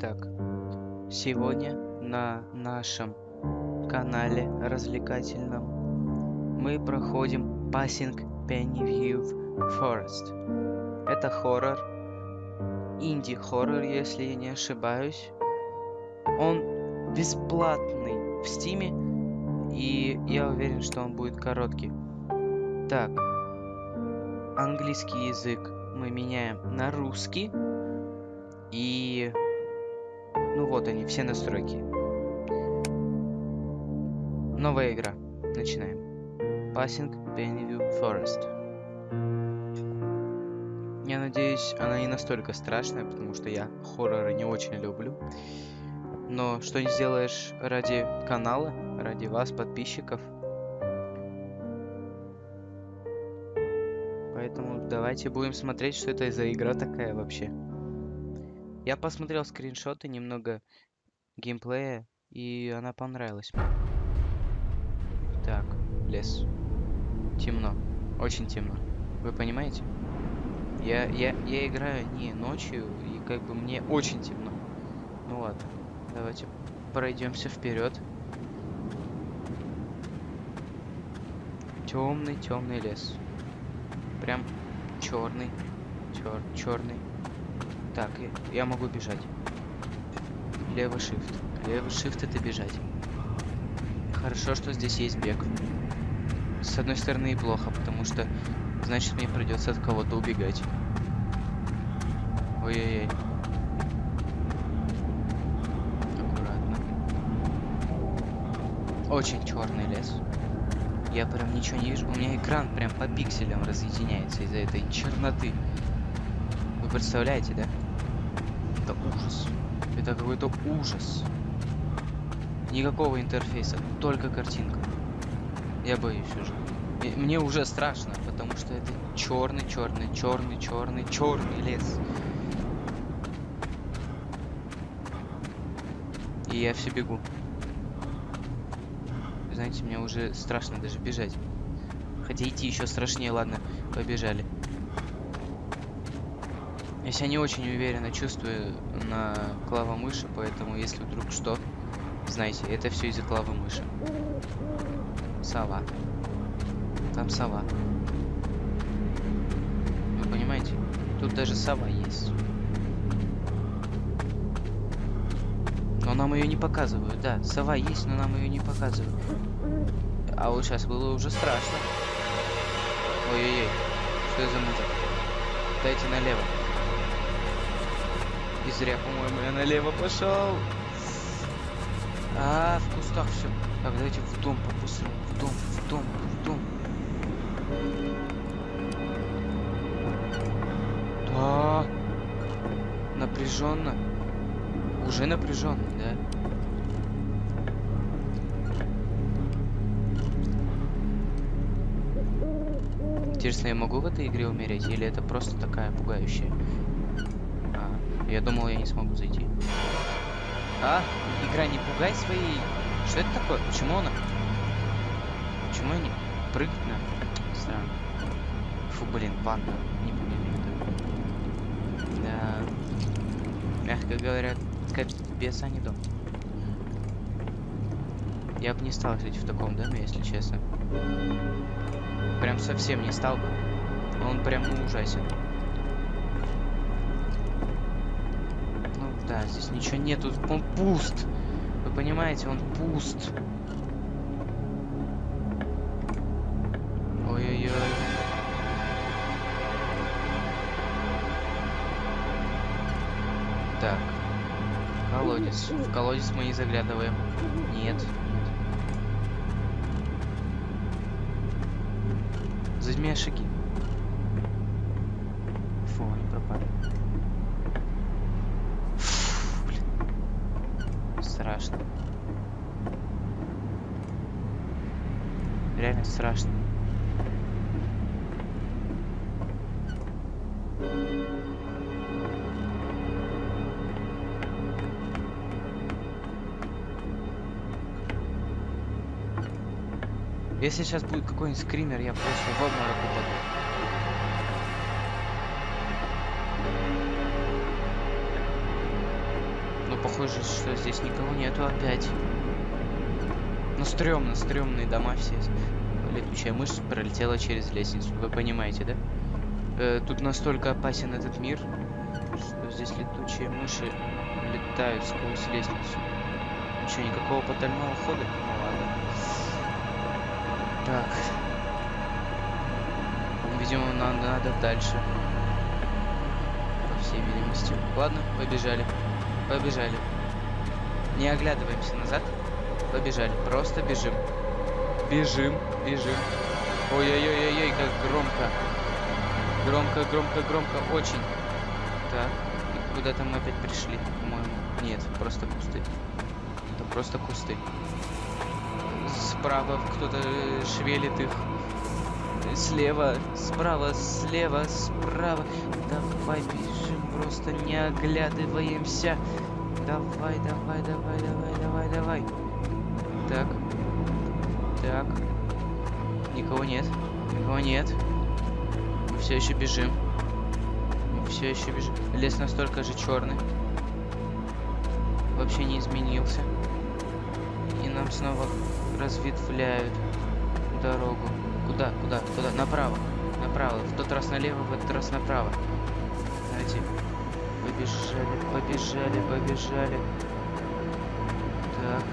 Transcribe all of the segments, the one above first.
Итак, сегодня на нашем канале развлекательном мы проходим Passing Pennyview Forest. Это хоррор, инди-хоррор, если я не ошибаюсь. Он бесплатный в стиме, и я уверен, что он будет короткий. Так, английский язык мы меняем на русский. И... Ну вот они, все настройки. Новая игра. Начинаем. Passing Pennyview Forest. Я надеюсь, она не настолько страшная, потому что я хорроры не очень люблю. Но что не сделаешь ради канала, ради вас, подписчиков. Поэтому давайте будем смотреть, что это за игра такая вообще. Я посмотрел скриншоты, немного геймплея, и она понравилась мне. Так, лес. Темно. Очень темно. Вы понимаете? Я, я, я играю не ночью, и как бы мне очень темно. Ну ладно, давайте пройдемся вперед. Темный, темный лес. Прям черный, чер, черный. Так, я могу бежать. Левый shift. Левый shift это бежать. Хорошо, что здесь есть бег. С одной стороны и плохо, потому что значит мне придется от кого-то убегать. Ой-ой-ой. Аккуратно. Очень черный лес. Я прям ничего не вижу. У меня экран прям по пикселям разъединяется из-за этой черноты. Вы представляете, да? Это ужас. Это какой-то ужас. Никакого интерфейса, только картинка. Я боюсь уже. И мне уже страшно, потому что это черный, черный, черный, черный, черный лес. И я все бегу. Знаете, мне уже страшно даже бежать. Хотя идти еще страшнее, ладно, побежали. Я себя не очень уверенно чувствую на клава мыши, поэтому если вдруг что, знаете, это все из-за клавы мыши. Сова. Там сова. Вы понимаете? Тут даже сова есть. Но нам ее не показывают, да. Сова есть, но нам ее не показывают. А вот сейчас было уже страшно. Ой-ой-ой. Что это за музыка? Дайте налево. И зря, по-моему, я налево пошел. А, в кустах все. Так, давайте в дом по-быстрому. В дом, в дом, в дом. Да. Напряженно. Уже напряженно, да? Интересно, я могу в этой игре умереть? Или это просто такая пугающая? Я думал, я не смогу зайти. А, игра не пугай своей. Что это такое? Почему она? Почему я не прыгать на? Странно. Фу, блин, панда. Не помню. Да. Мягко говоря, капец, а не дом. Я бы не стал жить в таком доме, если честно. Прям совсем не стал бы. Он прям ужасен. Да, здесь ничего нету. Он пуст. Вы понимаете, он пуст. Ой-ой-ой. Так. Колодец. В колодец мы не заглядываем. Нет. Нет. Зажми шаги. реально страшно. Если сейчас будет какой-нибудь скример, я просто в обморок упаду. Похоже, что здесь никого нету опять. Ну, стрёмно, стрёмные дома все. Летучая мышь пролетела через лестницу. Вы понимаете, да? Э, тут настолько опасен этот мир, что здесь летучие мыши летают сквозь лестницу. Ничего, никакого потайного хода? Ну ладно. Так. Видимо, нам надо дальше. По всей видимости. Ладно, побежали. Побежали. Не оглядываемся назад. Побежали. Просто бежим. Бежим, бежим. Ой-ой-ой-ой, как громко. Громко, громко, громко, очень. Так, и куда-то мы опять пришли, по-моему. Нет, просто кусты. Это просто кусты. Справа кто-то шевелит их. Слева, справа, слева, справа. Давай бежим, просто не оглядываемся. Давай, давай, давай, давай, давай, давай. Так. Так. Никого нет. Никого нет. Мы все еще бежим. Мы все еще бежим. Лес настолько же черный. Вообще не изменился. И нам снова разветвляют дорогу. Куда? Куда? Куда? Направо. Направо. В тот раз налево, в этот раз направо. Побежали, побежали, побежали. Так.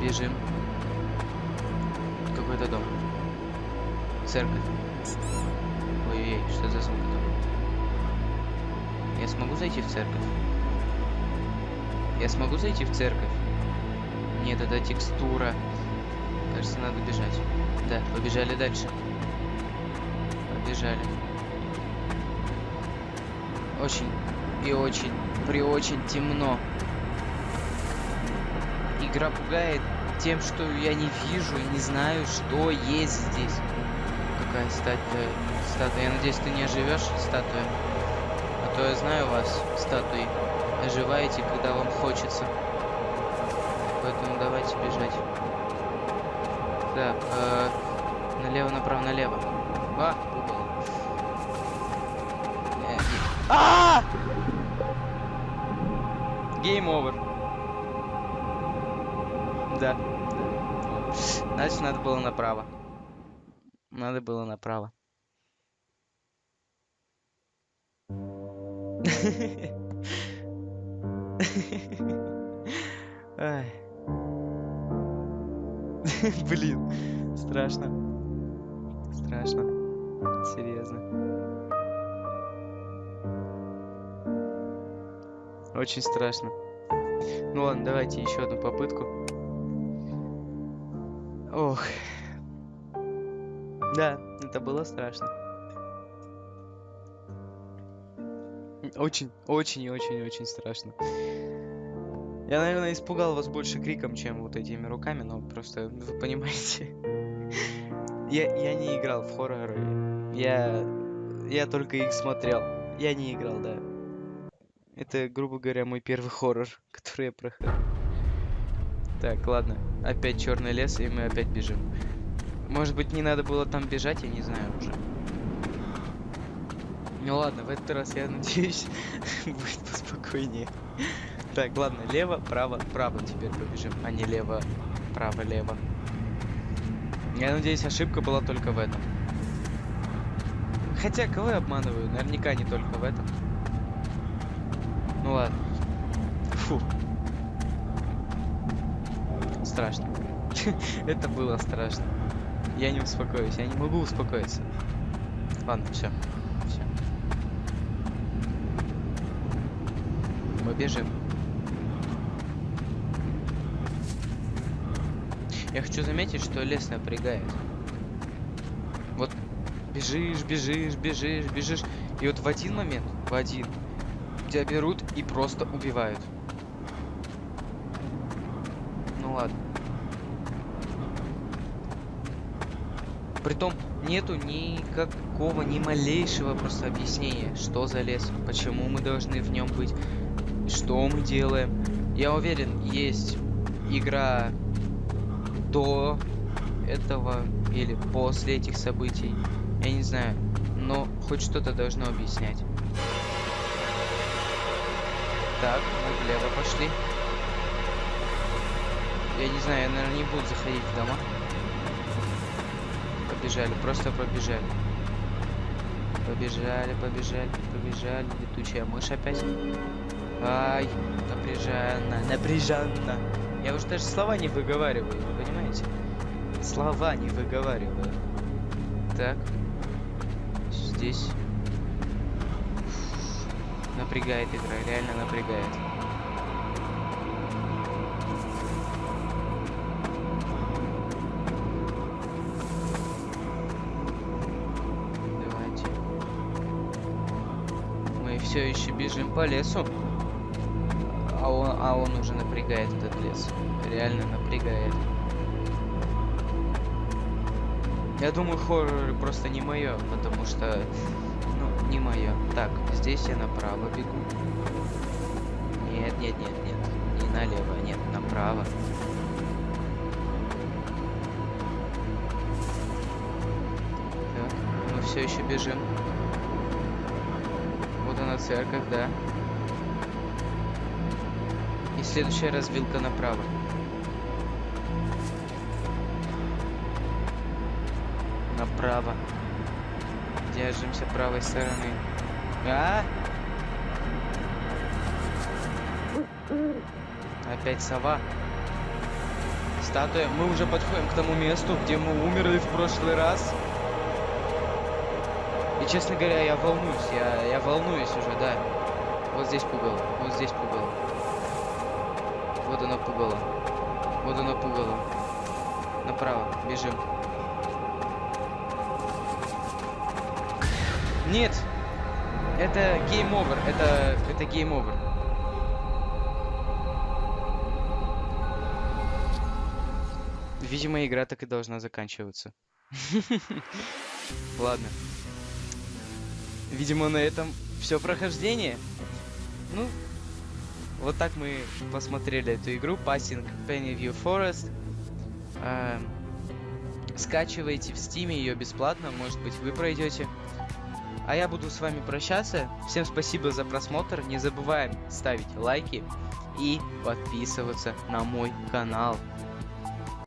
Бежим. Какой-то дом. Церковь. Ой-ой-ой, что за звук там? Я смогу зайти в церковь? Я смогу зайти в церковь? Нет, это текстура. Кажется, надо бежать. Да, побежали дальше. Побежали. Очень и очень, при очень темно. Игра пугает тем, что я не вижу и не знаю, что есть здесь. Какая статуя? Статуя. Я надеюсь, ты не оживешь, статуя. А то я знаю вас, статуи. Оживаете, когда вам хочется. Поэтому давайте бежать. Так, э, налево, направо, налево. А, а! Гейм овер. Да. Значит, надо было направо. Надо было направо. Блин, страшно. Страшно. Серьезно. Очень страшно. Ну ладно, давайте еще одну попытку. Ох. Да, это было страшно. Очень, очень и очень очень страшно. Я, наверное, испугал вас больше криком, чем вот этими руками, но просто вы понимаете. я, я не играл в хорроры. Я, я только их смотрел. Я не играл, да. Это, грубо говоря, мой первый хоррор, который я проходил. Так, ладно. Опять черный лес, и мы опять бежим. Может быть, не надо было там бежать, я не знаю уже. Ну ладно, в этот раз, я надеюсь, будет поспокойнее. Так, ладно, лево, право, право теперь побежим, а не лево, право, лево. Я надеюсь, ошибка была только в этом. Хотя, кого я обманываю? Наверняка не только в этом. Ну ладно. Фу. Страшно. Это было страшно. Я не успокоюсь, я не могу успокоиться. Ладно, все. Все. Мы бежим. Я хочу заметить, что лес напрягает. Вот бежишь, бежишь, бежишь, бежишь. И вот в один момент, в один, тебя берут и просто убивают. Ну ладно. Притом нету никакого, ни малейшего просто объяснения, что за лес, почему мы должны в нем быть, что мы делаем. Я уверен, есть игра до этого или после этих событий. Я не знаю, но хоть что-то должно объяснять. Так, мы влево пошли. Я не знаю, я, наверное, не буду заходить в дома. Побежали, просто побежали. Побежали, побежали, побежали. Летучая мышь опять. Ай, напряженно, напряженно. Я уже даже слова не выговариваю, вы понимаете? Слова не выговариваю. Так. Здесь. Напрягает игра, реально напрягает. Давайте. Мы все еще бежим по лесу. А он, а он уже напрягает этот лес. Реально напрягает. Я думаю, хоррор просто не мое, потому что, ну, не мое. Так, здесь я направо бегу. Нет, нет, нет, нет. Не налево, нет, направо. Так, мы все еще бежим. Вот она церковь, да. И следующая развилка направо. Направо. Держимся правой стороны. А? Опять сова. Статуя. Мы уже подходим к тому месту, где мы умерли в прошлый раз. И честно говоря, я волнуюсь. Я, я волнуюсь уже, да. Вот здесь пугало. Вот здесь пугало. Вот оно пугало. Вот оно пугало. Направо. Бежим. Нет! Это game over. Это, это game over. Видимо, игра так и должна заканчиваться. Ладно. Видимо, на этом все прохождение. Ну, вот так мы посмотрели эту игру Passing Pennyview Forest. Эм, скачивайте в Steam ее бесплатно, может быть вы пройдете. А я буду с вами прощаться. Всем спасибо за просмотр. Не забываем ставить лайки и подписываться на мой канал.